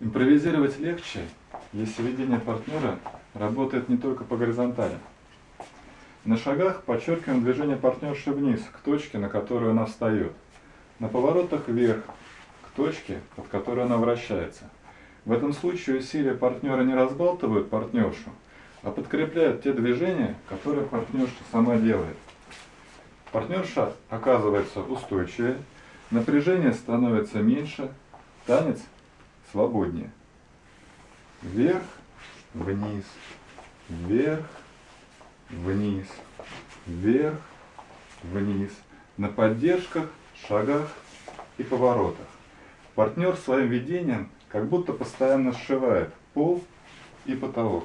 Импровизировать легче, если ведение партнера работает не только по горизонтали. На шагах подчеркиваем движение партнерши вниз, к точке, на которую она встает. На поворотах вверх, к точке, под которой она вращается. В этом случае усилия партнера не разбалтывают партнершу, а подкрепляют те движения, которые партнерша сама делает. Партнерша оказывается устойчивее, напряжение становится меньше, танец свободнее. Вверх, вниз, вверх, вниз, вверх, вниз. На поддержках, шагах и поворотах. Партнер своим ведением как будто постоянно сшивает пол и потолок.